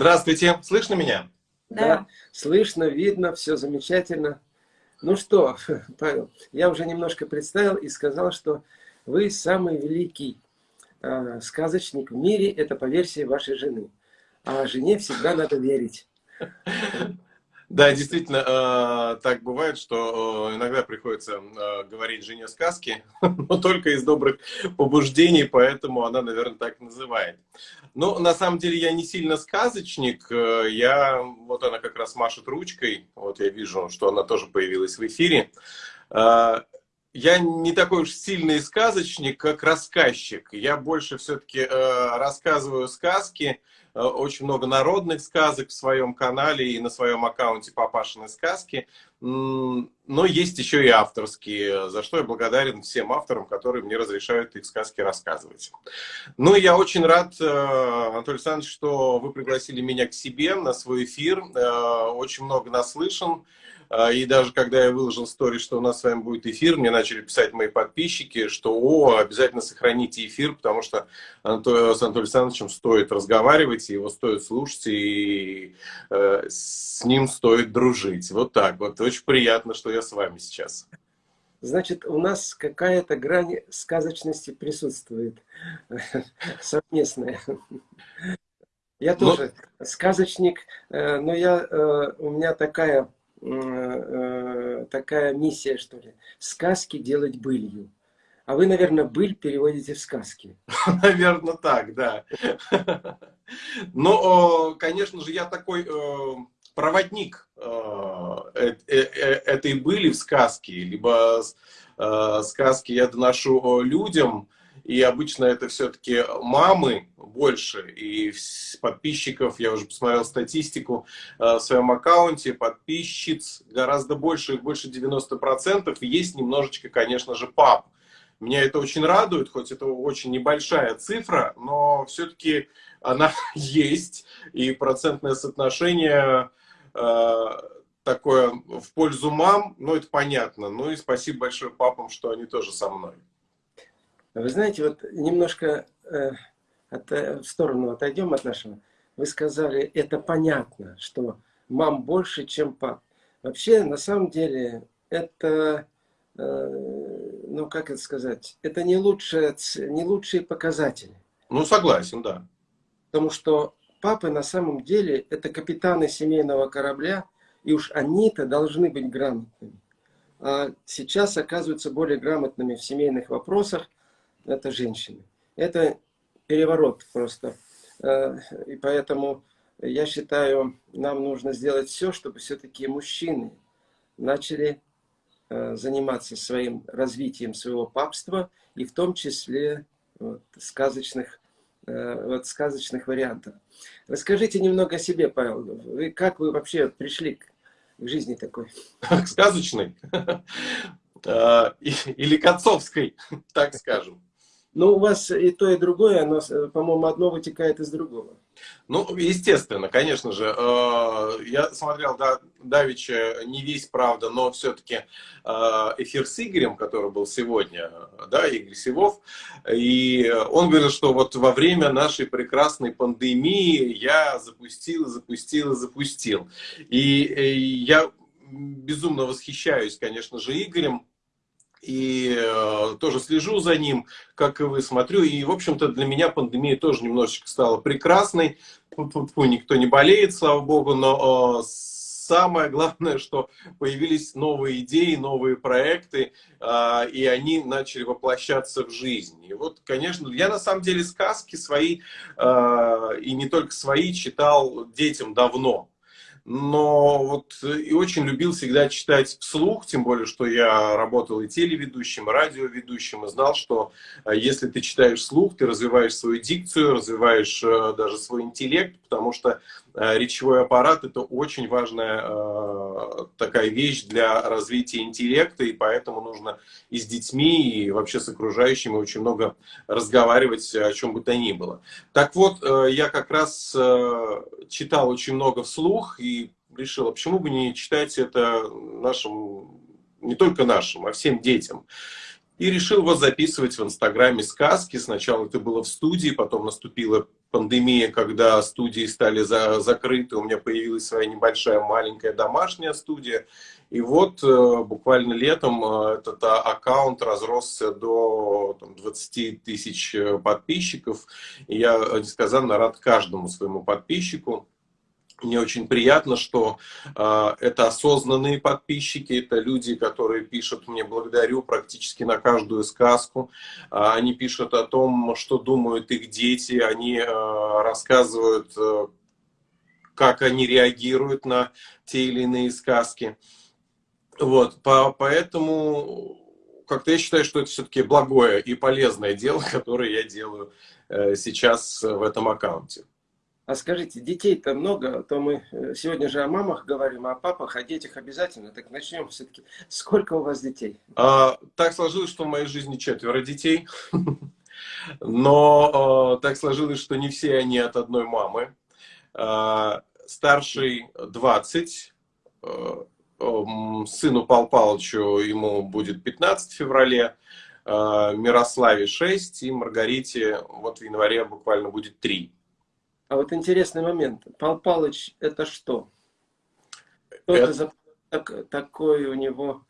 Здравствуйте, слышно меня? Да. да, слышно, видно, все замечательно. Ну что, Павел, я уже немножко представил и сказал, что вы самый великий э, сказочник в мире, это по версии вашей жены. А жене всегда надо верить. Да, действительно, э, так бывает, что э, иногда приходится э, говорить жене сказки, но только из добрых побуждений, поэтому она, наверное, так называет. Но на самом деле я не сильно сказочник, я, вот она как раз машет ручкой, вот я вижу, что она тоже появилась в эфире. Я не такой уж сильный сказочник, как рассказчик. Я больше все-таки рассказываю сказки, очень много народных сказок в своем канале и на своем аккаунте Папашины сказки. Но есть еще и авторские, за что я благодарен всем авторам, которые мне разрешают их сказки рассказывать. Ну, я очень рад, э, Анатолий Александрович, что вы пригласили меня к себе на свой эфир. Э, очень много наслышан. А, и даже когда я выложил стори, что у нас с вами будет эфир, мне начали писать мои подписчики, что о, обязательно сохраните эфир, потому что с Анатолием Александровичем стоит разговаривать, его стоит слушать, и э, с ним стоит дружить. Вот так вот. Очень приятно, что я с вами сейчас. Значит, у нас какая-то грань сказочности присутствует, совместная. Я ну, тоже но... сказочник, э, но я, э, у меня такая такая миссия, что ли. Сказки делать былью. А вы, наверное, быль переводите в сказки. Наверное, так, да. Но, конечно же, я такой э, проводник э, этой были в сказке, либо сказки я доношу людям, и обычно это все-таки мамы больше. И подписчиков, я уже посмотрел статистику э, в своем аккаунте, подписчиц гораздо больше, больше 90%. И есть немножечко, конечно же, пап. Меня это очень радует, хоть это очень небольшая цифра, но все-таки она есть. И процентное соотношение э, такое в пользу мам, ну это понятно. Ну и спасибо большое папам, что они тоже со мной. Вы знаете, вот немножко э, от, в сторону отойдем от нашего. Вы сказали, это понятно, что мам больше, чем пап. Вообще, на самом деле, это, э, ну как это сказать, это не, лучшие, не лучшие показатели. Ну, согласен, да. Потому что папы на самом деле это капитаны семейного корабля, и уж они-то должны быть грамотными. А сейчас оказываются более грамотными в семейных вопросах, это женщины. Это переворот просто. Э, и поэтому я считаю, нам нужно сделать все, чтобы все-таки мужчины начали э, заниматься своим развитием своего папства, и в том числе вот, сказочных, э, вот, сказочных вариантов. Расскажите немного о себе, Павел. Вы, как вы вообще пришли к, жизни такой? К сказочной? Или к отцовской, так скажем. Но у вас и то, и другое, оно, по-моему, одно вытекает из другого. Ну, естественно, конечно же. Э, я смотрел, да, Давича не весь, правда, но все-таки э, эфир с Игорем, который был сегодня, да, Игорь Сивов, и он говорил, что вот во время нашей прекрасной пандемии я запустил, запустил, запустил. И э, я безумно восхищаюсь, конечно же, Игорем, и э, тоже слежу за ним, как и вы, смотрю. И, в общем-то, для меня пандемия тоже немножечко стала прекрасной. Тут, тут никто не болеет, слава богу, но э, самое главное, что появились новые идеи, новые проекты, э, и они начали воплощаться в жизнь. И вот, конечно, я на самом деле сказки свои, э, и не только свои, читал детям давно но вот э, и очень любил всегда читать вслух, тем более, что я работал и телеведущим, и радиоведущим, и знал, что э, если ты читаешь вслух, ты развиваешь свою дикцию, развиваешь э, даже свой интеллект, потому что речевой аппарат – это очень важная такая вещь для развития интеллекта, и поэтому нужно и с детьми, и вообще с окружающими очень много разговаривать о чем бы то ни было. Так вот, я как раз читал очень много вслух, и решил, а почему бы не читать это нашим, не только нашим, а всем детям. И решил вот записывать в Инстаграме сказки. Сначала это было в студии, потом наступила пандемия, когда студии стали за, закрыты. У меня появилась своя небольшая маленькая домашняя студия. И вот э, буквально летом э, этот а, аккаунт разросся до там, 20 тысяч э, подписчиков. И я несказанно рад каждому своему подписчику. Мне очень приятно, что э, это осознанные подписчики, это люди, которые пишут мне благодарю практически на каждую сказку. Э, они пишут о том, что думают их дети, они э, рассказывают, э, как они реагируют на те или иные сказки. Вот, по, поэтому как-то я считаю, что это все-таки благое и полезное дело, которое я делаю э, сейчас в этом аккаунте. А скажите, детей-то много, а то мы э, сегодня же о мамах говорим, а о папах, о детях обязательно. Так начнем все-таки. Сколько у вас детей? А, так сложилось, что в моей жизни четверо детей. Но а, так сложилось, что не все они от одной мамы. Старший 20, а, сыну Пал Палычу ему будет 15 в феврале, Мирославе 6 и Маргарите вот в январе буквально будет 3. А вот интересный момент. Пал Палыч это что? Что это, за так, такое у него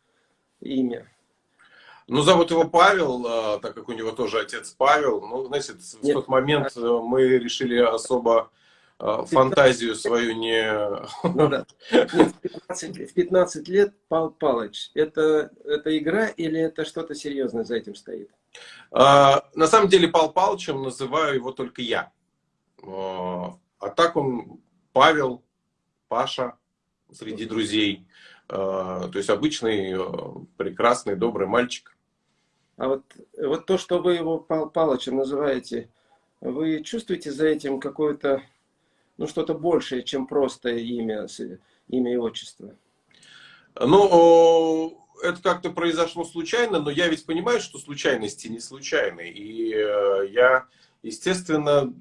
имя? Ну, зовут его Павел, а, так как у него тоже отец Павел. Ну, знаете, в Нет, тот момент а... мы решили особо а, фантазию свою не... Ну, да. Нет, в, 15, в 15 лет Пал Палыч. Это, это игра или это что-то серьезное за этим стоит? А, на самом деле Пал Палычем называю его только я. А, так он Павел, Паша среди друзей. А, то есть обычный, а, прекрасный, добрый мальчик. А вот, вот то, что вы его Пал Палычем называете, вы чувствуете за этим какое-то, ну что-то большее, чем просто имя, имя и отчество? Ну, это как-то произошло случайно, но я ведь понимаю, что случайности не случайны. И э, я, естественно,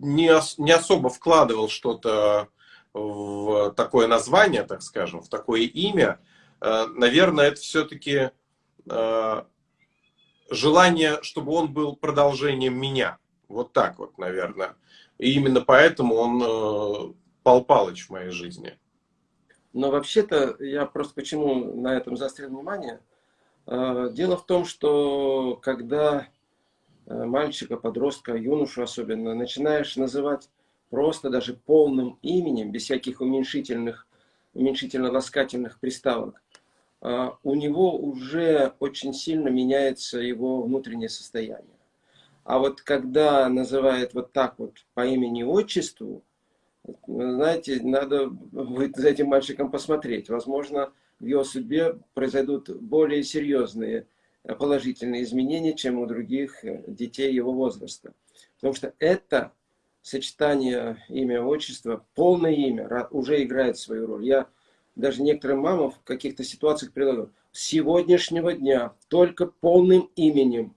не, не особо вкладывал что-то в такое название, так скажем, в такое имя, э, наверное, это все-таки э, желание, чтобы он был продолжением меня. Вот так вот, наверное. И именно поэтому он э, Пал Палыч в моей жизни. Но вообще-то, я просто почему на этом заострил внимание. Дело в том, что когда мальчика, подростка, юношу особенно, начинаешь называть просто даже полным именем, без всяких уменьшительных, уменьшительно-ласкательных приставок, а, у него уже очень сильно меняется его внутреннее состояние. А вот когда называет вот так вот по имени-отчеству, знаете, надо будет за этим мальчиком посмотреть. Возможно, в его судьбе произойдут более серьезные положительные изменения, чем у других э, детей его возраста. Потому что это сочетание имя, отчества, полное имя уже играет свою роль. Я даже некоторым мамам в каких-то ситуациях предлагаю. С сегодняшнего дня только полным именем.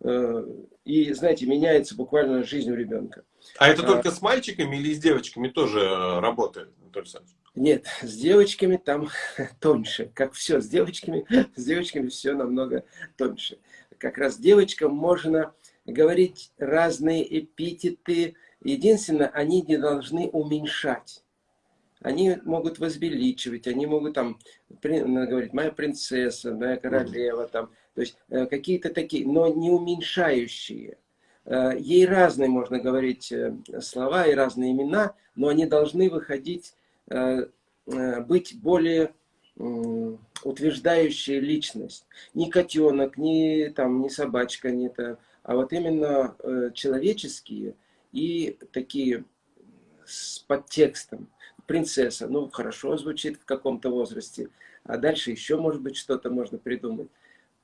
Э, и, знаете, меняется буквально жизнь у ребенка. А это а, только с мальчиками или с девочками тоже э, работает, Анатолий Александрович? Нет, с девочками там тоньше. Как все, с девочками, с девочками все намного тоньше. Как раз девочкам можно говорить разные эпитеты. Единственное, они не должны уменьшать. Они могут возвеличивать, они могут там говорить, моя принцесса, моя королева, там, то есть э, какие-то такие, но не уменьшающие. Э, ей разные можно говорить э, слова и разные имена, но они должны выходить быть более утверждающая личность. Не котенок, не, там, не собачка, не то, а вот именно э, человеческие и такие с подтекстом. Принцесса, ну хорошо звучит в каком-то возрасте, а дальше еще может быть что-то можно придумать.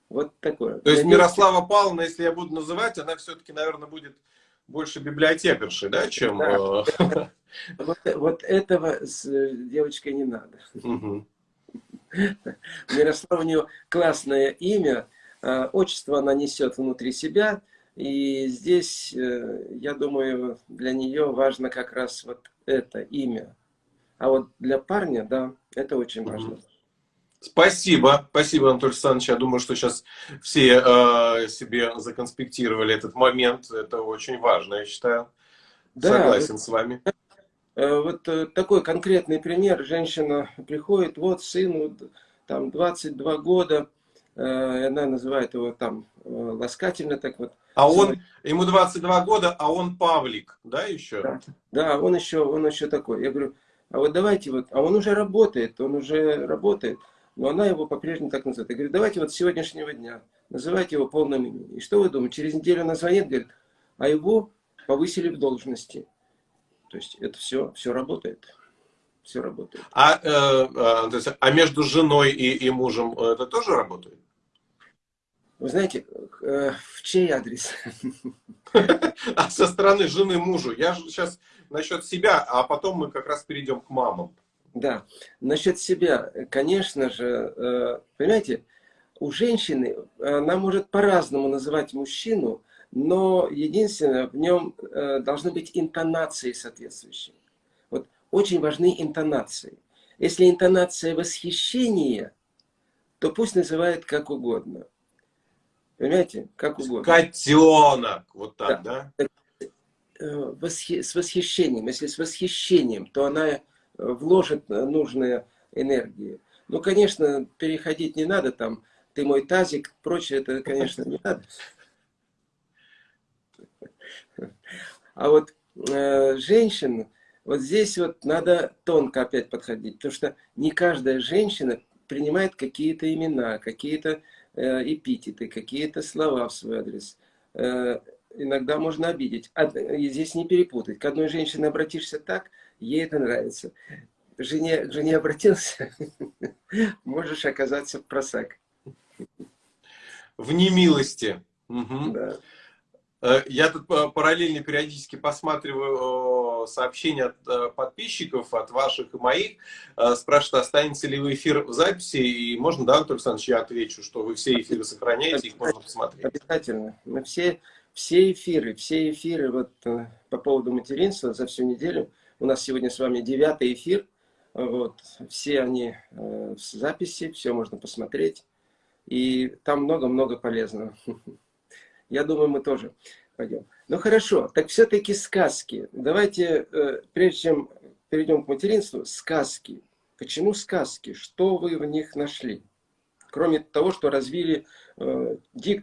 Вот такое. То есть Мирослава Павловна, если я буду называть, она все-таки, наверное, будет больше библиотекарши, да, чем... Да. Вот, вот этого с э, девочкой не надо. Угу. Мирослава у нее классное имя, а, отчество она несет внутри себя, и здесь, э, я думаю, для нее важно как раз вот это имя. А вот для парня, да, это очень важно. Спасибо, спасибо, Анатолий Александрович. Я думаю, что сейчас все э, себе законспектировали этот момент. Это очень важно, я считаю. Да, Согласен с вами. Э, вот э, такой конкретный пример. Женщина приходит, вот сыну там 22 года, э, она называет его там ласкательно так вот. А он, ему 22 года, а он Павлик, да, еще? Да, да он еще, он еще такой. Я говорю, а вот давайте вот, а он уже работает, он уже работает но она его по-прежнему так называет. Я говорю, давайте вот с сегодняшнего дня называйте его полным именем. И что вы думаете, через неделю она звонит, говорит, а его повысили в должности. То есть это все, все работает. Все работает. А, э, э, есть, а между женой и, и мужем это тоже работает? Вы знаете, э, в чей адрес? А со стороны жены мужу. Я же сейчас насчет себя, а потом мы как раз перейдем к мамам. Да, насчет себя, конечно же, э, понимаете, у женщины, она может по-разному называть мужчину, но единственное, в нем э, должны быть интонации соответствующие. Вот очень важны интонации. Если интонация восхищения, то пусть называет как угодно. Понимаете? Как угодно. Котенок. Вот так, да? да? Э, восхи... С восхищением. Если с восхищением, то она вложит нужные энергии. Ну, конечно, переходить не надо, там, ты мой тазик, прочее, это, конечно, не надо. А вот э, женщин, вот здесь вот надо тонко опять подходить, потому что не каждая женщина принимает какие-то имена, какие-то э, эпитеты, какие-то слова в свой адрес. Э, иногда можно обидеть. А, и здесь не перепутать. К одной женщине обратишься так, ей это нравится. Жене, к жене обратился, можешь оказаться в просак. В немилости. Угу. Да. Э, я тут э, параллельно периодически посматриваю сообщения от э, подписчиков, от ваших и моих. Спрашивают, останется ли вы эфир в записи. И можно, да, Антон Александрович, я отвечу, что вы все эфиры сохраняете, их можно посмотреть. Обязательно. Мы все, все эфиры, все эфиры вот, по поводу материнства за всю неделю – у нас сегодня с вами девятый эфир. Вот. Все они в записи, все можно посмотреть. И там много-много полезного. Я думаю, мы тоже пойдем. Ну хорошо, так все-таки сказки. Давайте, э, прежде чем перейдем к материнству, сказки. Почему сказки? Что вы в них нашли? Кроме того, что развили, э,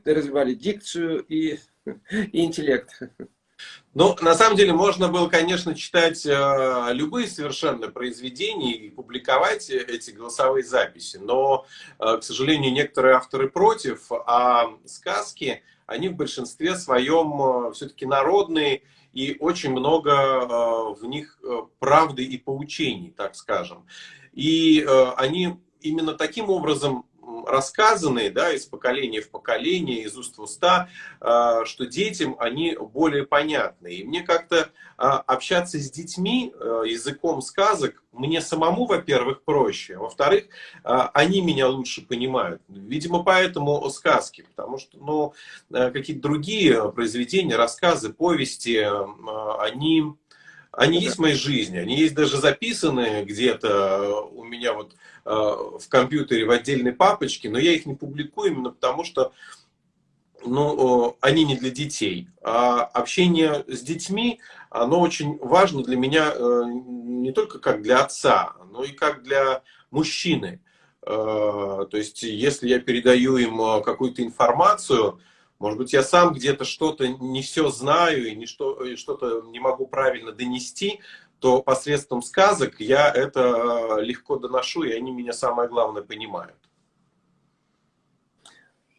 развивали дикцию и, и интеллект. Ну, на самом деле, можно было, конечно, читать э, любые совершенно произведения и публиковать эти голосовые записи, но, э, к сожалению, некоторые авторы против, а сказки, они в большинстве своем э, все-таки народные, и очень много э, в них э, правды и поучений, так скажем. И они именно таким образом рассказанные, да, из поколения в поколение, из уст в уста, а, что детям они более понятны. И мне как-то а, общаться с детьми а, языком сказок мне самому, во-первых, проще, во-вторых, они меня лучше понимают. Видимо, поэтому сказки, потому что, ну, какие-то другие произведения, рассказы, повести, они они есть в моей жизни, они есть даже записаны где-то у меня вот э, в компьютере в отдельной папочке, но я их не публикую именно потому, что ну, они не для детей. А общение с детьми, оно очень важно для меня э, не только как для отца, но и как для мужчины. Э, то есть, если я передаю им какую-то информацию, может быть, я сам где-то что-то не все знаю и что-то не могу правильно донести, то посредством сказок я это э, легко доношу, и они меня самое главное понимают.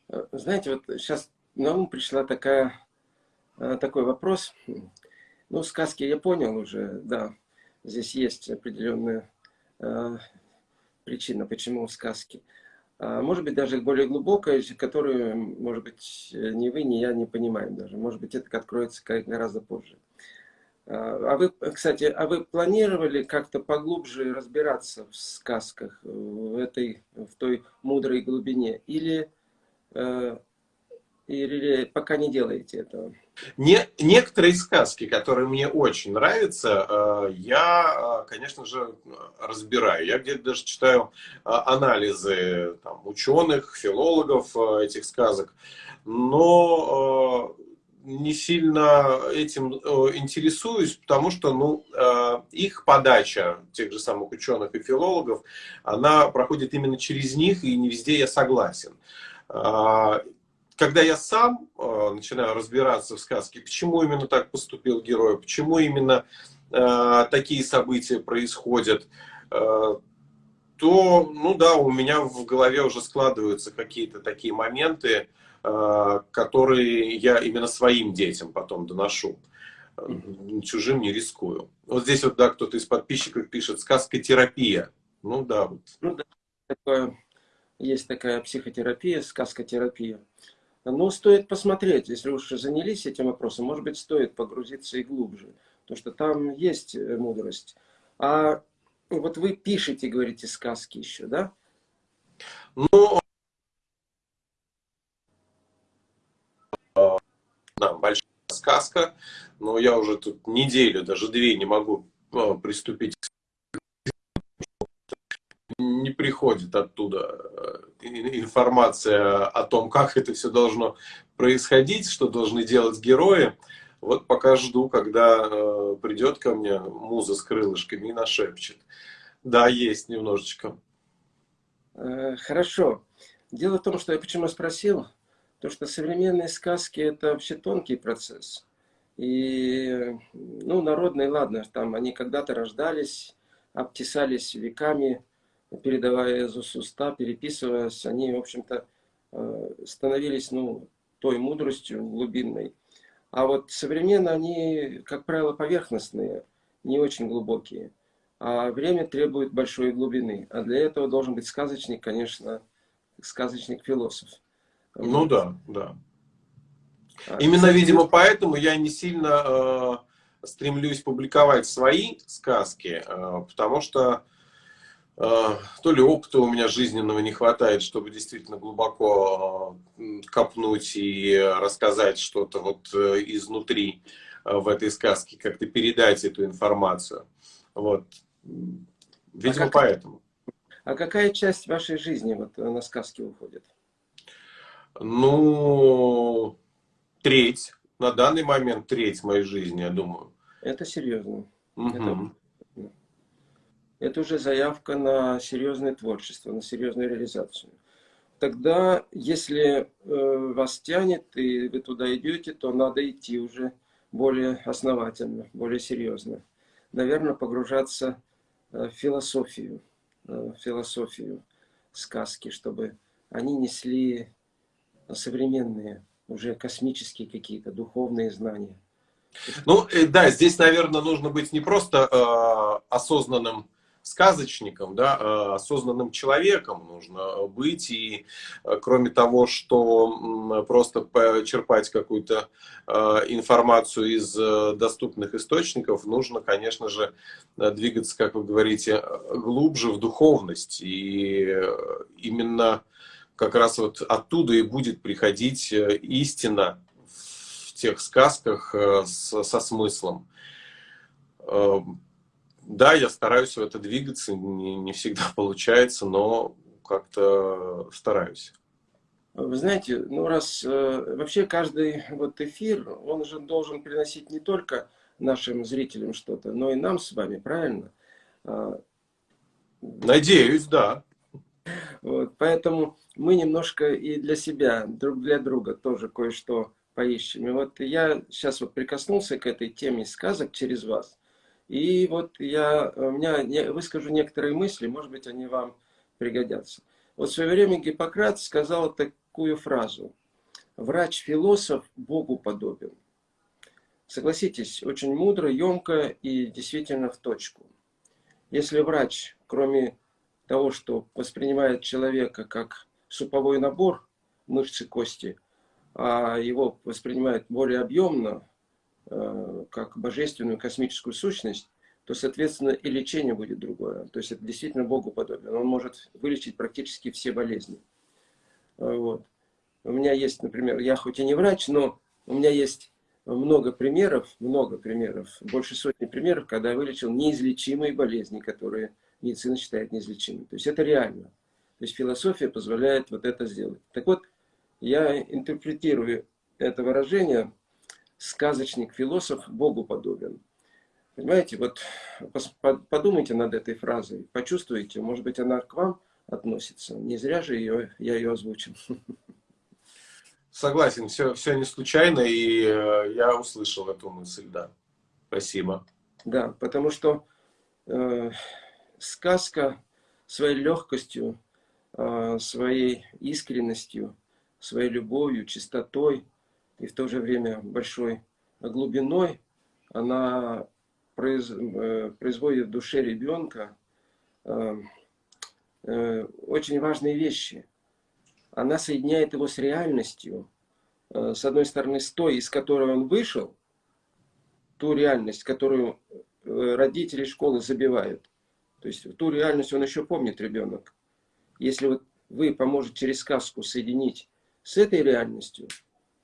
Э, знаете, вот сейчас на ум пришла такая, э, такой вопрос. Ну, сказки я понял уже, да. Здесь есть определенная причина, почему сказки. А, может быть, даже более глубокая, которую, может быть, ни вы, ни я не понимаем даже. Может быть, это откроется гораздо позже. А вы, кстати, а вы планировали как-то поглубже разбираться в сказках, в, этой, в той мудрой глубине? Или, э, или пока не делаете этого? Не, некоторые сказки, которые мне очень нравятся, э, я, э, конечно же, разбираю. Я где-то даже читаю э, анализы там, ученых, филологов этих сказок, но не сильно этим интересуюсь, потому что ну, их подача, тех же самых ученых и филологов, она проходит именно через них, и не везде я согласен. Когда я сам э, начинаю разбираться в сказке, почему именно так поступил герой, почему именно э, такие события происходят, э, то, ну да, у меня в голове уже складываются какие-то такие моменты, э, которые я именно своим детям потом доношу. Чужим не рискую. Вот здесь вот, да, кто-то из подписчиков пишет «сказка терапия». Ну да, вот. Ну да, такое, есть такая психотерапия, сказкотерапия. Но стоит посмотреть, если уж занялись этим вопросом, может быть, стоит погрузиться и глубже, потому что там есть э, мудрость. А вот вы пишете, говорите, сказки еще, да? Ну, да, большая сказка, но я уже тут неделю, даже две не могу э, приступить к не приходит оттуда э, информация о том, как это все должно происходить, что должны делать герои. Вот пока жду, когда э, придет ко мне муза с крылышками и нашепчет. Да, есть немножечко. Э, хорошо. Дело в том, что я почему спросил, то что современные сказки это вообще тонкий процесс. И, ну, народные, ладно, там они когда-то рождались, обтесались веками, передавая из уста, переписываясь, они, в общем-то, э, становились ну, той мудростью глубинной. А вот современно они, как правило, поверхностные, не очень глубокие. А время требует большой глубины. А для этого должен быть сказочник, конечно, сказочник-философ. Ну да, да. А, Именно, кстати, видимо, поэтому я не сильно э, стремлюсь публиковать свои сказки, э, потому что а, то ли опыта у меня жизненного не хватает, чтобы действительно глубоко а, копнуть и рассказать что-то вот э, изнутри а, в этой сказке, как-то передать эту информацию. Вот. Видимо, а как, поэтому. А какая часть вашей жизни вот на сказки уходит? Ну, треть. На данный момент треть моей жизни, я думаю. Это серьезно. Угу. Это это уже заявка на серьезное творчество, на серьезную реализацию. Тогда, если э, вас тянет и вы туда идете, то надо идти уже более основательно, более серьезно. Наверное, погружаться э, в философию, э, в философию сказки, чтобы они несли современные, уже космические какие-то духовные знания. Ну, э, да, здесь, наверное, нужно быть не просто э, осознанным сказочником, да, э, осознанным человеком нужно быть. И э, кроме того, что просто черпать какую-то э, информацию из доступных источников, нужно, конечно же, двигаться, как вы говорите, глубже в духовность. И именно как раз вот оттуда и будет приходить истина в тех сказках со смыслом да, я стараюсь в это двигаться, не, не всегда получается, но как-то стараюсь. Вы знаете, ну раз э, вообще каждый вот эфир, он же должен приносить не только нашим зрителям что-то, но и нам с вами, правильно? А, Надеюсь, да. Вот, поэтому мы немножко и для себя, друг для друга тоже кое-что поищем. И вот я сейчас вот прикоснулся к этой теме сказок через вас. И вот я у меня выскажу некоторые мысли, может быть, они вам пригодятся. Вот в свое время Гиппократ сказал такую фразу. Врач-философ Богу подобен. Согласитесь, очень мудро, емко и действительно в точку. Если врач, кроме того, что воспринимает человека как суповой набор мышцы, кости, а его воспринимает более объемно, Э, как божественную космическую сущность, то, соответственно, и лечение будет другое. То есть это действительно Богу подобен. Он может вылечить практически все болезни. Э, вот. у меня есть, например, я хоть и не врач, но у меня есть много примеров, много примеров, больше сотни примеров, когда я вылечил неизлечимые болезни, которые медицина считает неизлечимыми. То есть это реально. То есть философия позволяет вот это сделать. Так вот, я интерпретирую это выражение «сказочник, философ, Богу подобен». Понимаете, вот подумайте над этой фразой, почувствуйте, может быть, она к вам относится. Не зря же ее, я ее озвучил. Согласен, все, все не случайно, и э, я услышал эту мысль, да. Спасибо. Да, потому что э, сказка своей легкостью, своей искренностью, своей любовью, чистотой и в то же время большой глубиной, она э, производит в душе ребенка э, э, очень важные вещи. Она соединяет его с реальностью, с одной стороны, с той, из которой он вышел, ту реальность, которую э, родители школы забивают. То есть ту реальность он еще помнит, ребенок. Если вот вы поможете через сказку соединить с этой реальностью,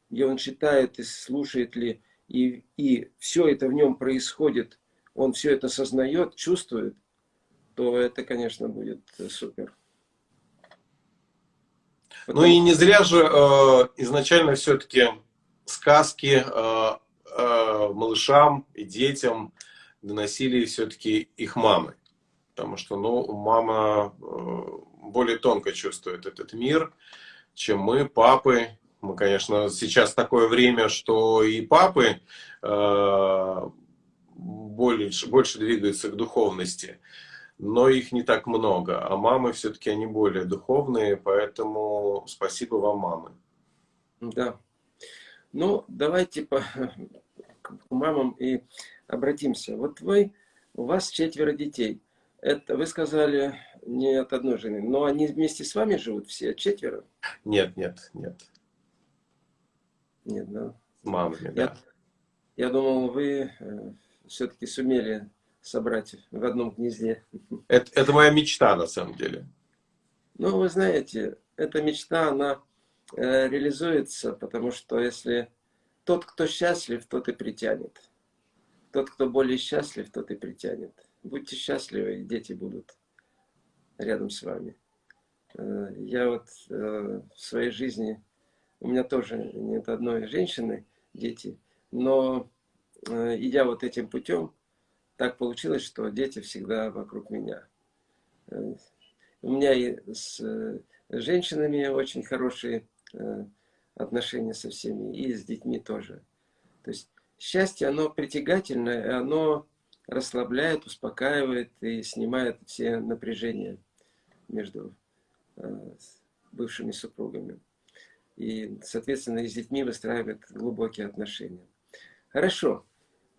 где он читает и слушает ли, и, и все это в нем происходит, он все это сознает, чувствует, то это, конечно, будет супер. Потом... Ну и не зря же э, изначально все-таки сказки э, э, малышам и детям доносили все-таки их мамы. Потому что ну, мама э, более тонко чувствует этот мир, чем мы, папы. Мы, конечно, сейчас такое время, что и папы э, больше, больше двигаются к духовности но их не так много. А мамы все-таки они более духовные, поэтому спасибо вам, мамы. Да. Ну, давайте по, к мамам и обратимся. Вот вы, у вас четверо детей. Это вы сказали не от одной жены, но они вместе с вами живут все, четверо? Нет, нет, нет. Нет, да. Мамами, да. Я, я думал, вы э, все-таки сумели собрать в одном гнезде. Это, это моя мечта, на самом деле. Ну, вы знаете, эта мечта, она э, реализуется, потому что если тот, кто счастлив, тот и притянет. Тот, кто более счастлив, тот и притянет. Будьте счастливы, и дети будут рядом с вами. Э, я вот э, в своей жизни, у меня тоже нет одной женщины, дети, но э, идя вот этим путем, так получилось, что дети всегда вокруг меня. У меня и с женщинами очень хорошие отношения со всеми, и с детьми тоже. То есть счастье, оно притягательное, оно расслабляет, успокаивает и снимает все напряжения между э, бывшими супругами. И, соответственно, и с детьми выстраивают глубокие отношения. Хорошо.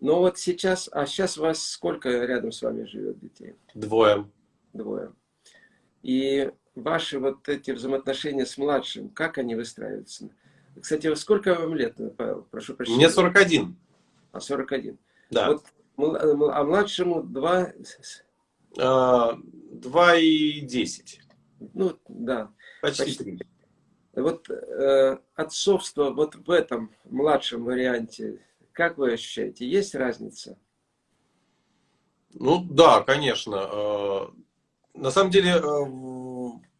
Но вот сейчас, а сейчас у вас сколько рядом с вами живет детей? Двое. Двое. И ваши вот эти взаимоотношения с младшим, как они выстраиваются? Кстати, сколько вам лет, э, Павел? Прошу прощения. Мне 41. А, 41. Да. Вот, а младшему два а, 2,10. Ну, да. Почти, почти. Вот э, отцовство вот в этом младшем варианте, как вы ощущаете, есть разница? Ну да, конечно. А, на самом деле э,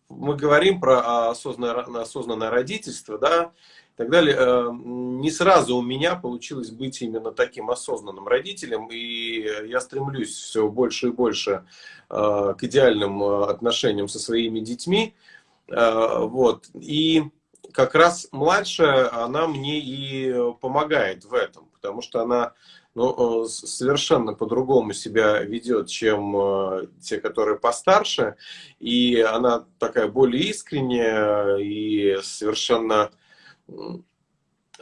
мы говорим про осознанное, осознанное родительство, да, так далее. Э, не сразу у меня получилось быть именно таким осознанным родителем, и я стремлюсь все больше и больше к идеальным отношениям со своими детьми. Вот. И как раз младшая, она мне и помогает в этом потому что она ну, э, совершенно по-другому себя ведет, чем э, те, которые постарше, и она такая более искренняя и совершенно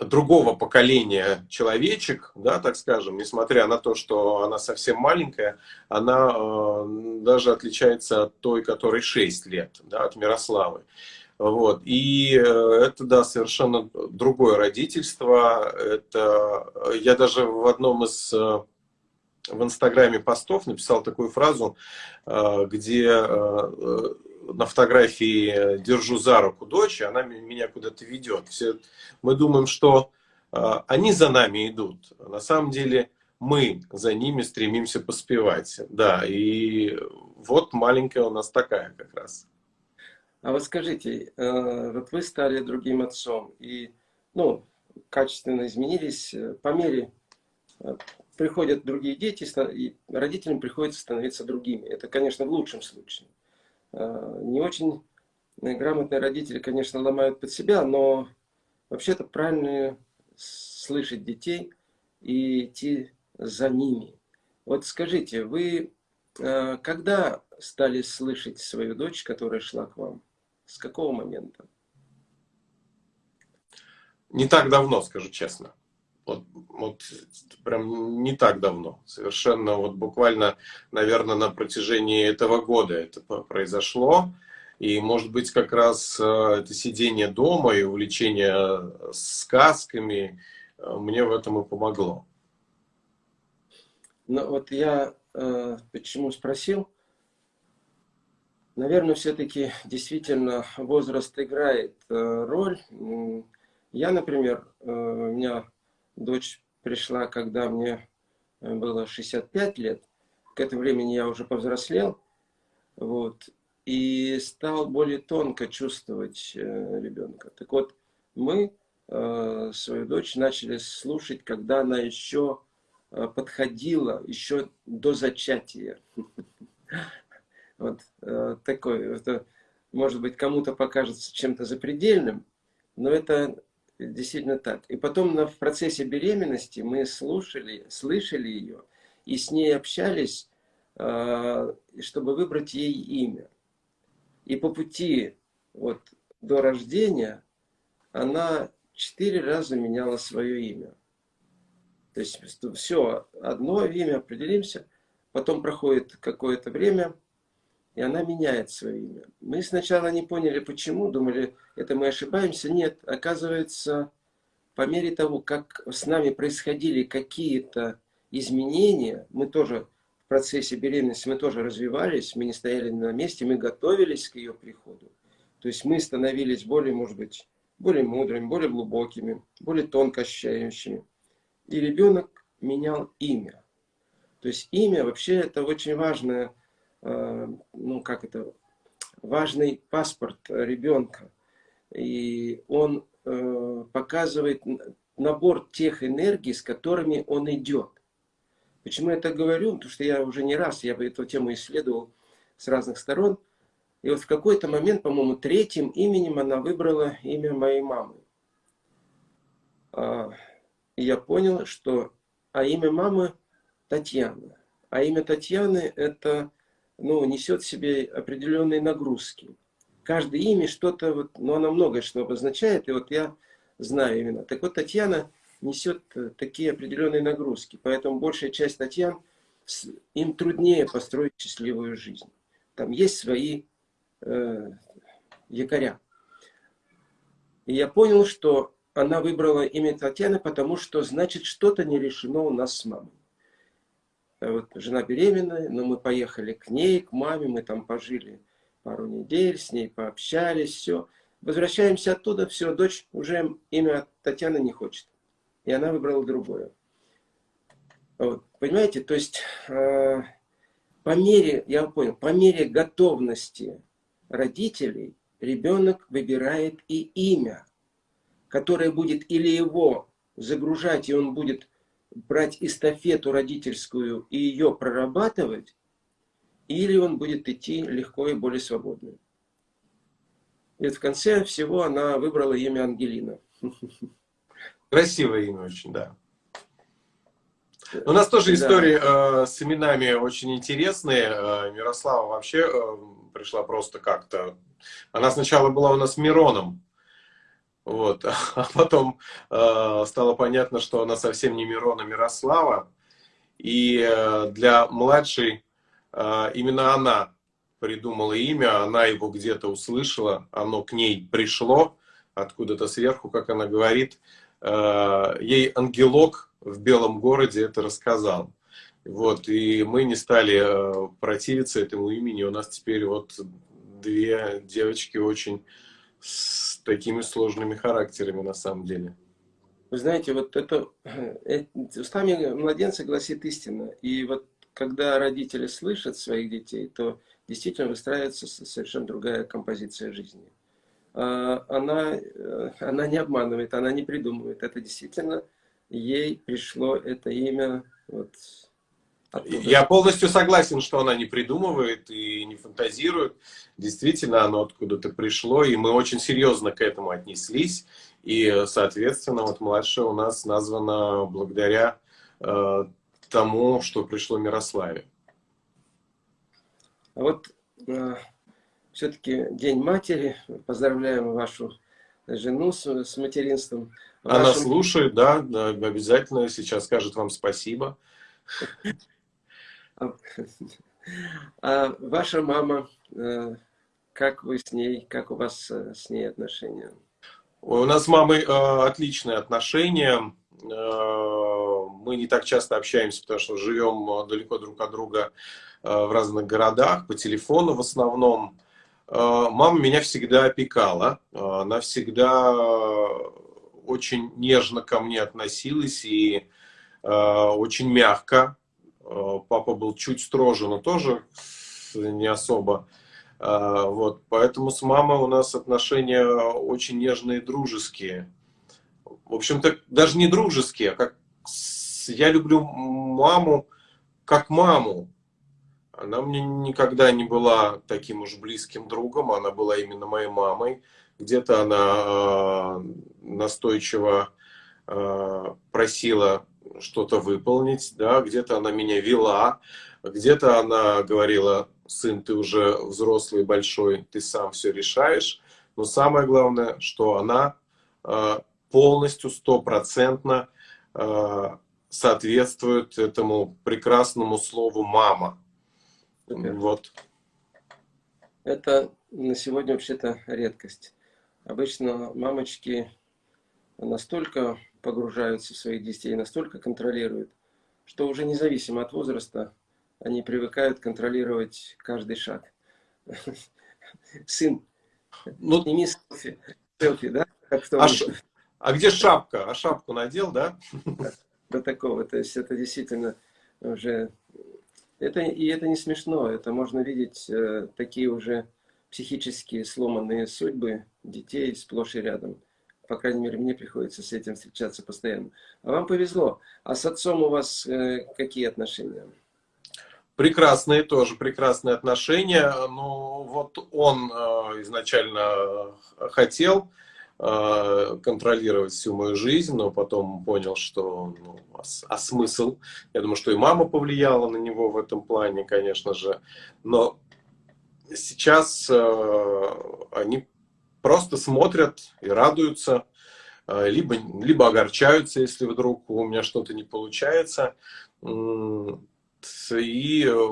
другого поколения человечек, да, так скажем, несмотря на то, что она совсем маленькая, она э, даже отличается от той, которой 6 лет, да, от Мирославы. Вот. И э, это, да, совершенно другое родительство. Это, я даже в одном из э, в Инстаграме постов написал такую фразу, э, где на фотографии держу за руку дочь, она меня куда-то ведет. Все, мы думаем, что э, они за нами идут. На самом деле мы за ними стремимся поспевать. Да, и вот маленькая у нас такая как раз. А вот скажите, э, вот вы стали другим отцом, и ну, качественно изменились э, по мере э, приходят другие дети, и родителям приходится становиться другими. Это, конечно, в лучшем случае. Не очень грамотные родители, конечно, ломают под себя, но вообще-то правильно слышать детей и идти за ними. Вот скажите, вы когда стали слышать свою дочь, которая шла к вам? С какого момента? Не так давно, скажу честно. Вот, вот прям не так давно. Совершенно вот буквально, наверное, на протяжении этого года это произошло. И, может быть, как раз э, это сидение дома и увлечение сказками э, мне в этом и помогло. Ну, вот я э, почему спросил, Наверное, все-таки действительно возраст играет э, роль. Я, например, э, у меня дочь пришла, когда мне э, было 65 лет. К этому времени я уже повзрослел. Вот, и стал более тонко чувствовать ребенка. Так вот, мы свою дочь начали слушать, когда она еще подходила, еще до зачатия. Вот э, такой, это, может быть, кому-то покажется чем-то запредельным, но это действительно так. И потом на, в процессе беременности мы слушали, слышали ее и с ней общались, э, чтобы выбрать ей имя. И по пути вот, до рождения она четыре раза меняла свое имя. То есть все, одно имя, определимся, потом проходит какое-то время – и она меняет свое имя. Мы сначала не поняли, почему, думали, это мы ошибаемся. Нет, оказывается, по мере того, как с нами происходили какие-то изменения, мы тоже в процессе беременности, мы тоже развивались, мы не стояли на месте, мы готовились к ее приходу. То есть мы становились более, может быть, более мудрыми, более глубокими, более тонко ощущающими. И ребенок менял имя. То есть имя вообще это очень важная ну как это, важный паспорт ребенка. И он э, показывает набор тех энергий, с которыми он идет. Почему я так говорю? Потому что я уже не раз, я эту тему исследовал с разных сторон. И вот в какой-то момент, по-моему, третьим именем она выбрала имя моей мамы. А, и я понял, что а имя мамы Татьяна. А имя Татьяны это ну, несет в себе определенные нагрузки. Каждое имя что-то, вот, ну, оно многое что обозначает, и вот я знаю именно. Так вот, Татьяна несет э, такие определенные нагрузки, поэтому большая часть Татьян, им труднее построить счастливую жизнь. Там есть свои э, якоря. И я понял, что она выбрала имя Татьяны, потому что, значит, что-то не решено у нас с мамой. Вот жена беременная, но мы поехали к ней, к маме, мы там пожили пару недель, с ней пообщались, все. Возвращаемся оттуда, все, дочь уже имя Татьяна не хочет. И она выбрала другое. Вот, понимаете, то есть э, по мере, я понял, по мере готовности родителей ребенок выбирает и имя, которое будет или его загружать, и он будет брать эстафету родительскую и ее прорабатывать, или он будет идти легко и более свободно. И в конце всего она выбрала имя Ангелина. Красивое имя очень, да. У нас тоже истории да. э, с именами очень интересные. Э, Мирослава вообще э, пришла просто как-то... Она сначала была у нас Мироном. Вот. А потом э, стало понятно, что она совсем не Мирона Мирослава. И э, для младшей э, именно она придумала имя, она его где-то услышала, оно к ней пришло откуда-то сверху, как она говорит. Э, ей ангелок в белом городе это рассказал. Вот, и мы не стали э, противиться этому имени. У нас теперь вот две девочки очень с такими сложными характерами на самом деле. Вы знаете, вот это э, устами младенца гласит истина. И вот когда родители слышат своих детей, то действительно выстраивается совершенно другая композиция жизни. А, она, э, она не обманывает, она не придумывает. Это действительно ей пришло это имя вот, Оттуда. Я полностью согласен, что она не придумывает и не фантазирует. Действительно, оно откуда-то пришло, и мы очень серьезно к этому отнеслись. И, соответственно, вот младшая у нас названа благодаря э, тому, что пришло Мирославе. А вот э, все-таки День матери. Поздравляем вашу жену с, с материнством. Она Вашим... слушает, да, да, обязательно сейчас скажет вам спасибо. А, ваша мама, э, как вы с ней, как у вас э, с ней отношения? У нас с мамой э, отличные отношения. Мы не так часто общаемся, потому что живем далеко друг от друга в разных городах, по телефону в основном. Мама меня всегда опекала, она всегда очень нежно ко мне относилась и очень мягко. Э, папа был чуть строже, но тоже не особо. Э, вот, поэтому с мамой у нас отношения очень нежные, дружеские. В общем-то, даже не дружеские, а как я люблю маму как маму. Она мне никогда не была таким уж близким другом, она была именно моей мамой. Где-то она э, настойчиво просила что-то выполнить, да, где-то она меня вела, где-то она говорила, сын, ты уже взрослый, большой, ты сам все решаешь. Но самое главное, что она э, полностью, стопроцентно э, соответствует этому прекрасному слову «мама». Супер. Вот. Это на сегодня вообще-то редкость. Обычно мамочки настолько погружаются в своих детей, настолько контролируют, что уже независимо от возраста они привыкают контролировать каждый шаг. Сын, ну, сними селфи, селфи да? а, ш... а где шапка? А шапку надел, да? До такого. То есть это действительно уже... Это, и это не смешно. Это можно видеть э, такие уже психически сломанные судьбы детей сплошь и рядом. По крайней мере, мне приходится с этим встречаться постоянно. А вам повезло. А с отцом у вас э, какие отношения? Прекрасные тоже, прекрасные отношения. Ну, вот он э, изначально хотел э, контролировать всю мою жизнь, но потом понял, что ну, а, а смысл? Я думаю, что и мама повлияла на него в этом плане, конечно же. Но сейчас э, они просто смотрят и радуются, э, либо, либо огорчаются, если вдруг у меня что-то не получается. И э,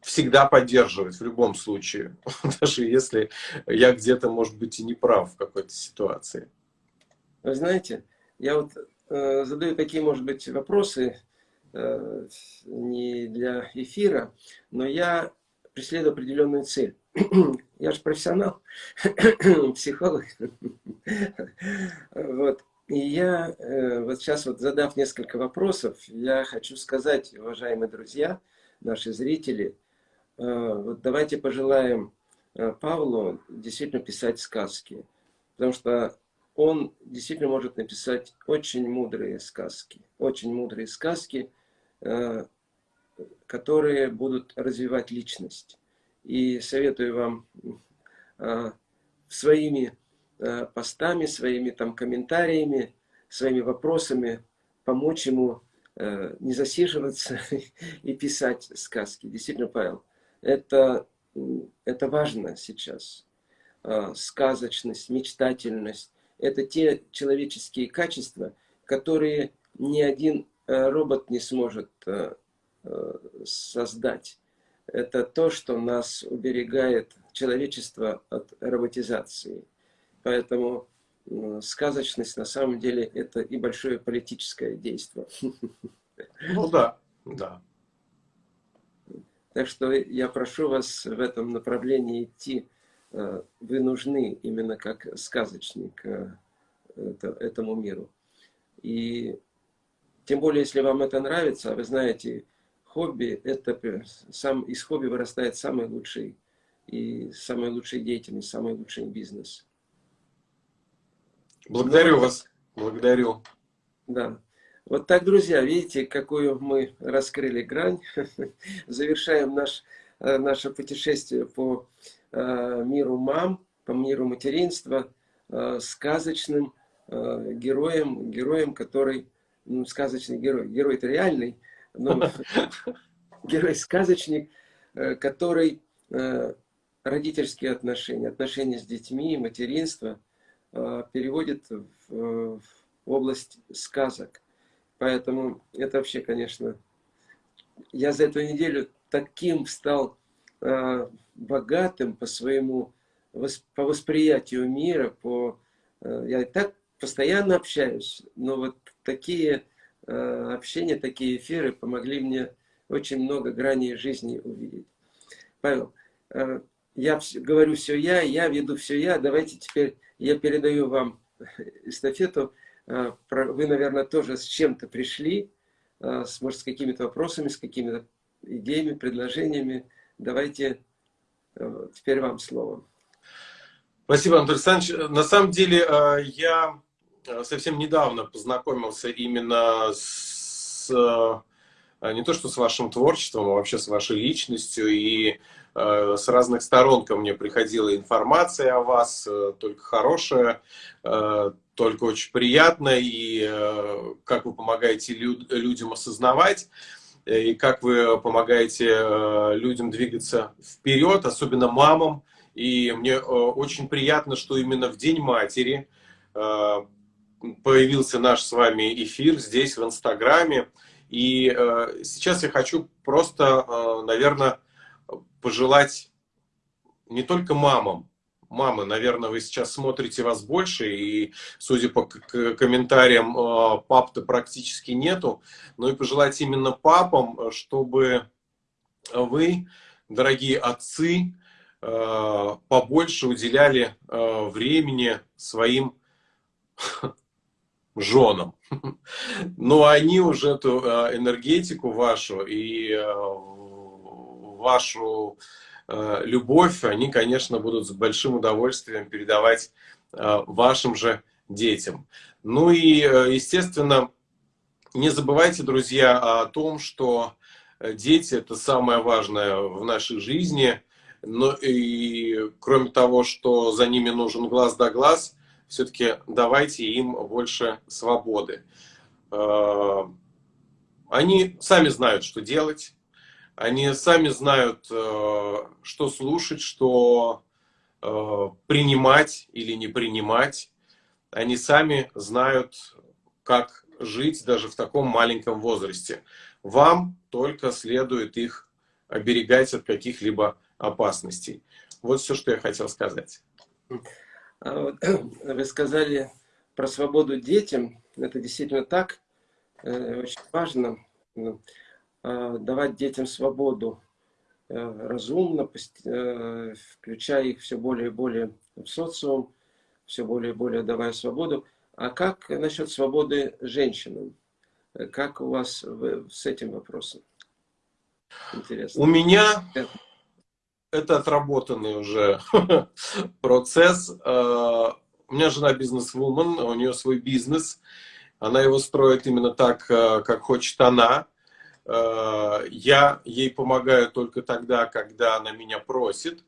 всегда поддерживать в любом случае, даже если я где-то, может быть, и не прав в какой-то ситуации. Вы знаете, я вот э, задаю такие, может быть, вопросы э, не для эфира, но я преследую определенную цель. Я же профессионал, психолог. Вот. И я, э, вот сейчас вот задав несколько вопросов, я хочу сказать, уважаемые друзья, наши зрители, э, вот давайте пожелаем э, Павлу действительно писать сказки. Потому что он действительно может написать очень мудрые сказки. Очень мудрые сказки, которые будут развивать личность. И советую вам э, своими э, постами, своими там комментариями, своими вопросами помочь ему э, не засиживаться и писать сказки. Действительно, Павел, это, это важно сейчас. Сказочность, мечтательность – это те человеческие качества, которые ни один робот не сможет создать это то, что нас уберегает человечество от роботизации. Поэтому сказочность на самом деле это и большое политическое действие. Ну да, да. Так что я прошу вас в этом направлении идти вы нужны именно как сказочник этому миру. И тем более, если вам это нравится, вы знаете, хобби, это сам, из хобби вырастает самый лучший и самая лучшая деятельность, самый лучший бизнес. Благодарю вас. Благодарю. Да. Вот так, друзья, видите, какую мы раскрыли грань. Завершаем наш, э, наше путешествие по э, миру мам, по миру материнства, э, сказочным героем, героем, который, ну, сказочный герой, герой-то реальный, но герой-сказочник, который родительские отношения, отношения с детьми, материнство переводит в, область сказок. Поэтому это вообще, конечно, я за эту неделю таким стал э, богатым по своему, по восприятию мира, по, э, я и так постоянно общаюсь, но вот такие э, общения, такие эфиры помогли мне очень много граней жизни увидеть. Павел, э, я говорю все я, я веду все я, давайте теперь я передаю вам эстафету Э, вы, наверное, тоже с чем-то пришли, э, с, может, с какими-то вопросами, с какими-то идеями, предложениями. Давайте э, теперь вам слово. Спасибо, Анатолий Александрович. На самом деле, я совсем недавно познакомился именно с не то что с вашим творчеством, а вообще с вашей личностью. И с разных сторон ко мне приходила информация о вас, только хорошая только очень приятно, и э, как вы помогаете люд, людям осознавать, э, и как вы помогаете э, людям двигаться вперед, особенно мамам. И мне очень приятно, что именно в День матери появился наш с вами эфир здесь, в Инстаграме. И сейчас я хочу просто, наверное, пожелать не только мамам, мамы, наверное, вы сейчас смотрите вас больше, и, судя по комментариям, э, пап-то практически нету, но и пожелать именно папам, чтобы вы, дорогие отцы, э, побольше уделяли э, времени своим женам. Но они уже эту энергетику вашу и вашу Э, любовь, они, конечно, будут с большим удовольствием передавать э, вашим же детям. Ну и, э, естественно, не забывайте, друзья, о том, что дети – это самое важное в нашей жизни. Но и кроме того, что за ними нужен глаз да глаз, все-таки давайте им больше свободы. Они сами знают, что делать. Они сами знают, э, что слушать, что э, принимать или не принимать. Они сами знают, как жить даже в таком маленьком возрасте. Вам только следует их оберегать от каких-либо опасностей. Вот все, что я хотел сказать. А вы сказали про свободу детям. Это действительно так. Э, очень важно. Э, давать детям свободу э, разумно, э, включая их все более и более в социум, все более и более давая свободу. А как насчет свободы женщинам? Как у вас с этим вопросом? Интересно. У меня это отработанный уже процесс. У меня жена бизнес-вумен, у нее свой бизнес. Она его строит именно так, как хочет она. Э, я ей помогаю только тогда, когда она меня просит,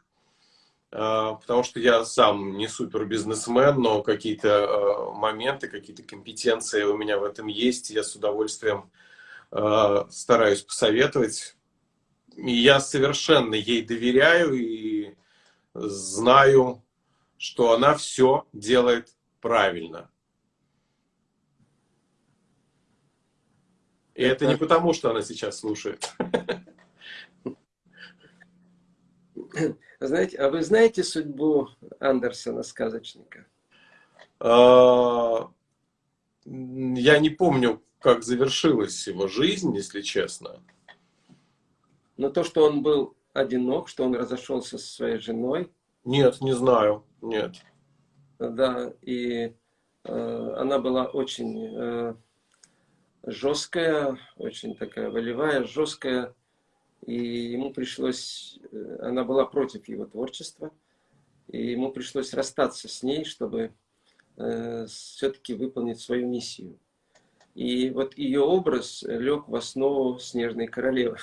потому что я сам не супер бизнесмен, но какие-то моменты, какие-то компетенции у меня в этом есть. Я с удовольствием стараюсь посоветовать. Я совершенно ей доверяю и знаю, что она все делает правильно. И это не потому, что она сейчас слушает. Знаете, а вы знаете судьбу Андерсона, сказочника? А, я не помню, как завершилась его жизнь, если честно. Но то, что он был одинок, что он разошелся со своей женой, Нет, не знаю, нет. Да, и э, она была очень э, жесткая, очень такая волевая, жесткая, и ему пришлось, э, она была против его творчества, и ему пришлось расстаться с ней, чтобы э, все-таки выполнить свою миссию. И вот ее образ лег в основу «Снежной королевы».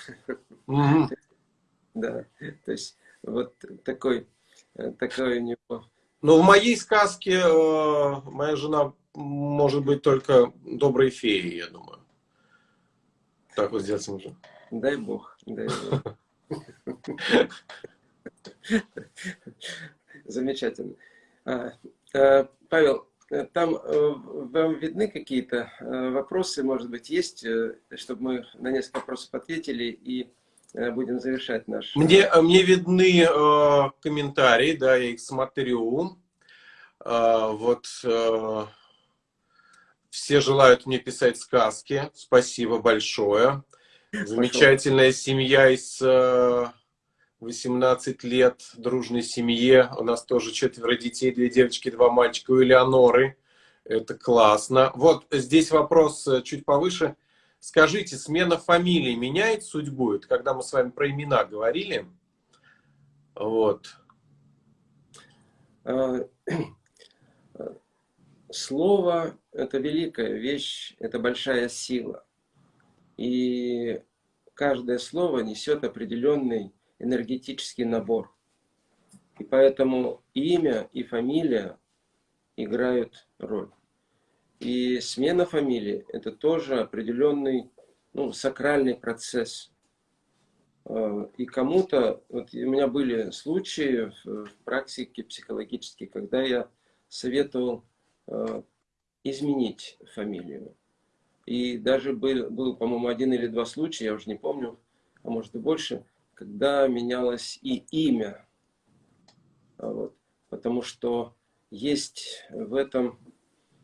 Да, то есть вот такой, э, такой у него... Ну, в моей сказке э, моя жена может быть только доброй феей, я думаю. Так вот сделать можно. Дай бог, дай бог. Замечательно. А, э, Павел, там вам видны какие-то вопросы, может быть, есть, чтобы мы на несколько вопросов ответили и Э, будем завершать наш... Мне, э, мне видны э, комментарии, да, я их смотрю. Э, вот э, все желают мне писать сказки. Спасибо большое. Замечательная Пошел. семья из э, 18 лет, дружной семье. У нас тоже четверо детей, две девочки, два мальчика у Элеоноры. Это классно. Вот здесь вопрос э, чуть повыше. Скажите, смена фамилии меняет судьбу? Это когда мы с вами про имена говорили. Вот. А, слово – это великая вещь, это большая сила. И каждое слово несет определенный энергетический набор. И поэтому имя и фамилия играют роль. И смена фамилии – это тоже определенный ну, сакральный процесс. А, и кому-то, вот у меня были случаи в практике психологической, когда я советовал а, изменить фамилию. И даже был, был по-моему, один или два случая, я уже не помню, а может и больше, когда менялось и имя. А вот. Потому что есть в этом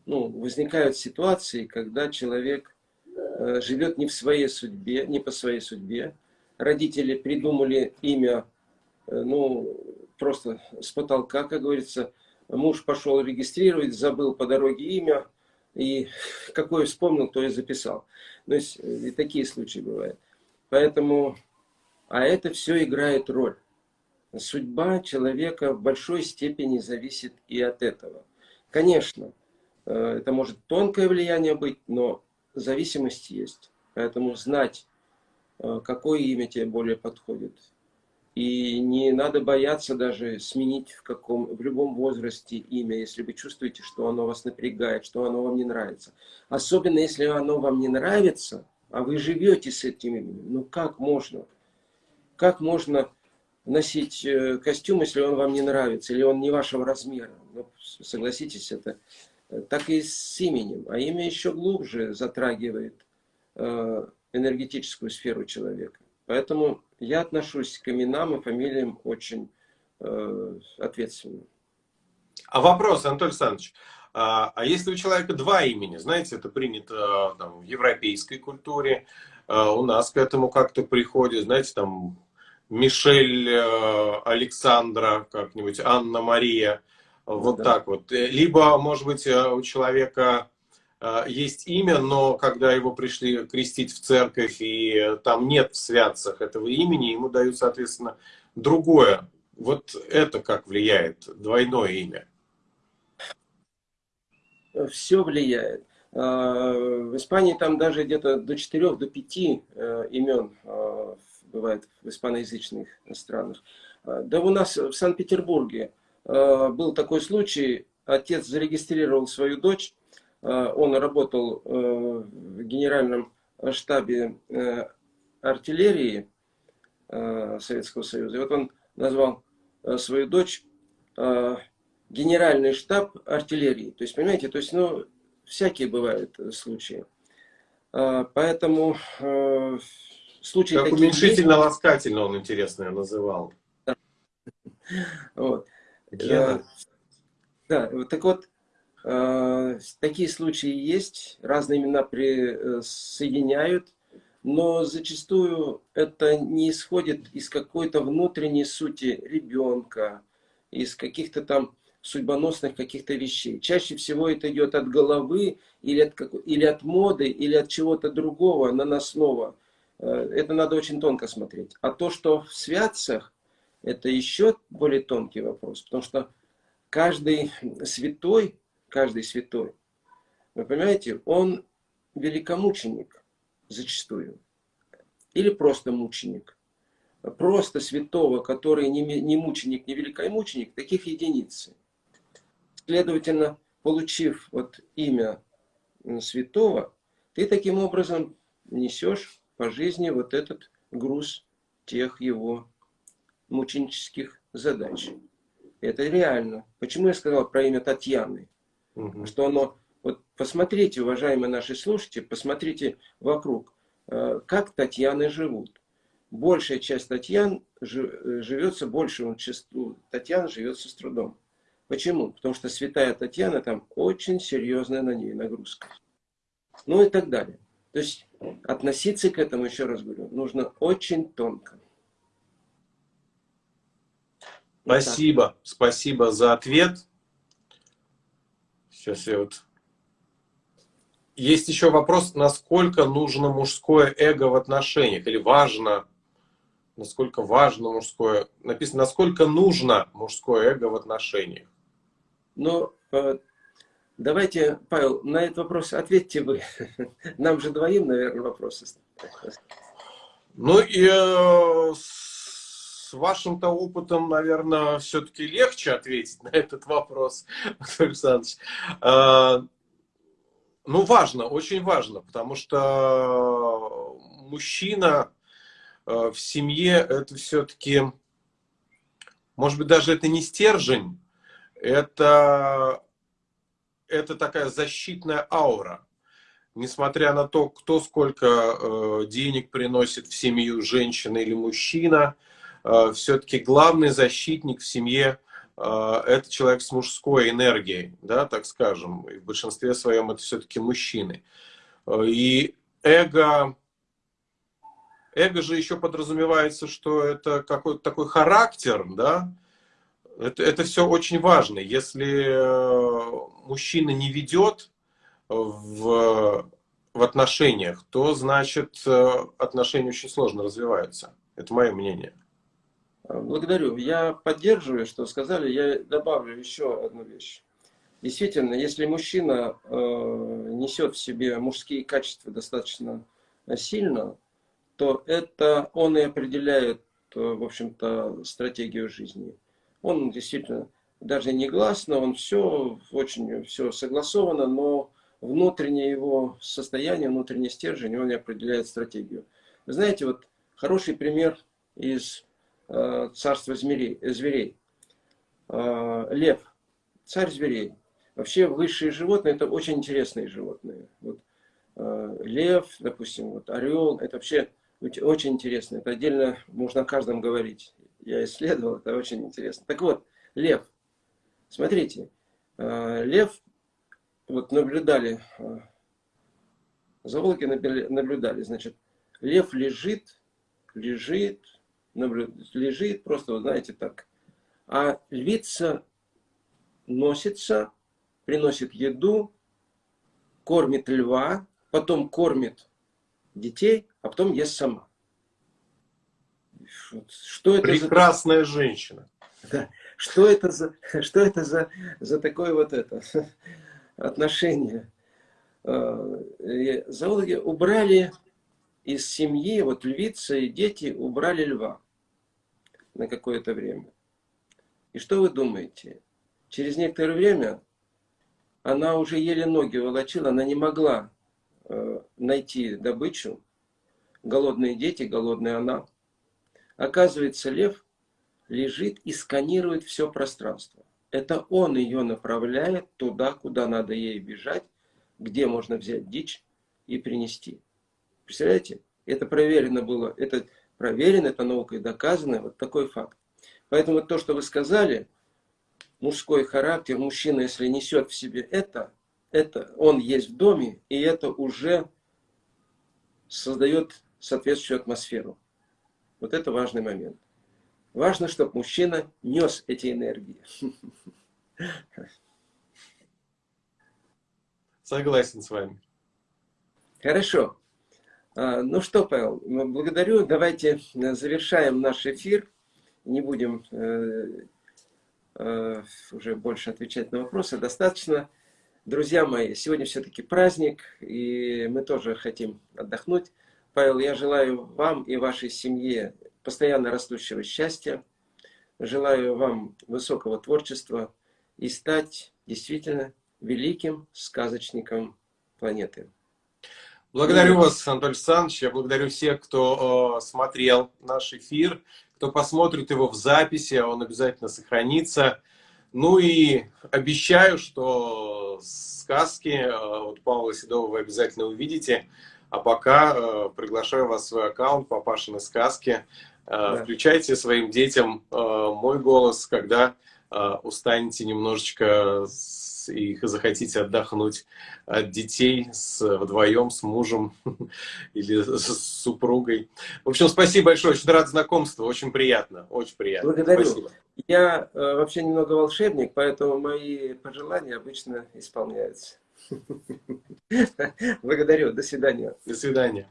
ну, возникают ситуации, когда человек э, живет не в своей судьбе, не по своей судьбе. Родители придумали имя, э, ну, просто с потолка, как говорится. Муж пошел регистрировать, забыл по дороге имя, и какое вспомнил, то и записал. То есть э, и такие случаи бывают. Поэтому, а это все играет роль. Судьба человека в большой степени зависит и от этого. Конечно, Э, это может тонкое влияние быть, но зависимость есть. Поэтому знать, э, какое имя тебе более подходит. И не надо бояться даже сменить в, каком, в любом возрасте имя, если вы чувствуете, что оно вас напрягает, что оно вам не нравится. Особенно если оно вам не нравится, а вы живете с этим именем. Ну как можно? Как можно носить э, костюм, если он вам не нравится, или он не вашего размера? Ну, согласитесь, это так и с именем. А имя еще глубже затрагивает э, энергетическую сферу человека. Поэтому я отношусь к именам и фамилиям очень э, ответственно. А вопрос, Анатолий Александрович, а, а если у человека два имени, знаете, это принято там, в европейской культуре, у нас к этому как-то приходит, знаете, там Мишель Александра, как-нибудь Анна Мария, вот да. так вот. Э, либо, может быть, э, у человека э, есть имя, но когда его пришли крестить в церковь, и там нет в святцах этого имени, ему дают, соответственно, другое. Вот это как влияет, двойное имя? Все влияет. В Испании там даже где-то до 4 до 5 имен бывает в испаноязычных странах. Да у нас в Санкт-Петербурге Э, был такой случай, отец зарегистрировал свою дочь, э, он работал э, в генеральном штабе артиллерии Советского Союза. И вот он назвал свою дочь генеральный штаб артиллерии. То есть, понимаете, то есть, ну, всякие бывают случаи. Поэтому случаи Как уменьшительно-ласкательно он, интересно, называл. Вот. Гена. Да, так вот, э, такие случаи есть, разные имена присоединяют, но зачастую это не исходит из какой-то внутренней сути ребенка из каких-то там судьбоносных каких-то вещей. Чаще всего это идет от головы или от, или от моды, или от чего-то другого, наносного. Э, это надо очень тонко смотреть. А то, что в святцах, это еще более тонкий вопрос. Потому что каждый святой, каждый святой, вы понимаете, он великомученик зачастую. Или просто мученик. Просто святого, который не, мученик, не великомученик, таких единицы. Следовательно, получив вот имя святого, ты таким образом несешь по жизни вот этот груз тех его мученических задач. Это реально. Почему я сказал про имя Татьяны? Угу. Что оно... Вот посмотрите, уважаемые наши слушатели, посмотрите вокруг, э, как Татьяны живут. Большая часть Татьян живется, большему числу Татьян живется с трудом. Почему? Потому что святая Татьяна, там очень серьезная на ней нагрузка. Ну и так далее. То есть относиться к этому, еще раз говорю, нужно очень тонко. Спасибо, вот спасибо за ответ. Сейчас я вот... Есть еще вопрос, насколько нужно мужское эго в отношениях, или важно, насколько важно мужское, написано, насколько нужно мужское эго в отношениях. Но э, давайте, Павел, на этот вопрос ответьте вы. Нам же двоим, наверное, вопросы. Ну и э, с вашим-то опытом, наверное, все-таки легче ответить на этот вопрос, Александрович. Э, ну, важно, очень важно, потому что мужчина в семье это все-таки, может быть, даже это не стержень, это, это такая защитная аура. Несмотря на то, кто сколько э, денег приносит в семью, женщина или мужчина, э, все-таки главный защитник в семье э, это человек с мужской энергией, да, так скажем. И в большинстве своем это все-таки мужчины. И эго, эго же еще подразумевается, что это какой-то такой характер, да, это, это все очень важно. Если э, мужчина не ведет в, в отношениях, то значит э, отношения очень сложно развиваются. Это мое мнение. Благодарю. Я поддерживаю, что сказали. Я добавлю еще одну вещь. Действительно, если мужчина э, несет в себе мужские качества достаточно сильно, то это он и определяет, э, в общем-то, стратегию жизни. Он действительно даже не гласно, он все очень все согласовано, но внутреннее его состояние, внутренний стержень, он не определяет стратегию. Знаете, вот хороший пример из э, царства зверей. зверей. Э, лев, царь зверей. Вообще высшие животные это очень интересные животные. Вот, э, лев, допустим, вот орел, это вообще очень интересно. Это отдельно можно о каждом говорить я исследовал, это очень интересно. Так вот, лев. Смотрите, э, лев, вот наблюдали, э, зоологи наблюдали, значит, лев лежит, лежит, лежит, просто, вот знаете, так. А львица носится, приносит еду, кормит льва, потом кормит детей, а потом ест сама. Что это Прекрасная за... женщина. Да. Что это за, что это за, за такое вот это отношение? А, зоологи убрали из семьи, вот львица и дети убрали льва на какое-то время. И что вы думаете? Через некоторое время она уже еле ноги волочила, она не могла э, найти добычу. Голодные дети, голодная она. Оказывается, лев лежит и сканирует все пространство. Это он ее направляет туда, куда надо ей бежать, где можно взять дичь и принести. Представляете? Это проверено было, это проверено, это наукой доказано, вот такой факт. Поэтому то, что вы сказали, мужской характер, мужчина, если несет в себе это, это он есть в доме, и это уже создает соответствующую атмосферу. Вот это важный момент. Важно, чтобы мужчина нес эти энергии. Согласен с вами. Хорошо. А, ну что, Павел, благодарю. Давайте завершаем наш эфир. Не будем э, э, уже больше отвечать на вопросы. Достаточно. Друзья мои, сегодня все-таки праздник, и мы тоже хотим отдохнуть. Павел, я желаю вам и вашей семье постоянно растущего счастья. Желаю вам высокого творчества и стать действительно великим сказочником планеты. Благодарю вас, Анатолий Александрович. Я благодарю всех, кто э, смотрел наш эфир, кто посмотрит его в записи, а он обязательно сохранится. Ну и обещаю, что сказки э, от Павла Седова вы обязательно увидите. А пока э, приглашаю вас в свой аккаунт «Папашины сказки». Э, да. Включайте своим детям э, мой голос, когда э, устанете немножечко и захотите отдохнуть от детей с, вдвоем с мужем или с супругой. В общем, спасибо большое, очень рад знакомству, очень приятно, очень приятно. Благодарю. Спасибо. Я э, вообще немного волшебник, поэтому мои пожелания обычно исполняются. Благодарю, до свидания. До свидания.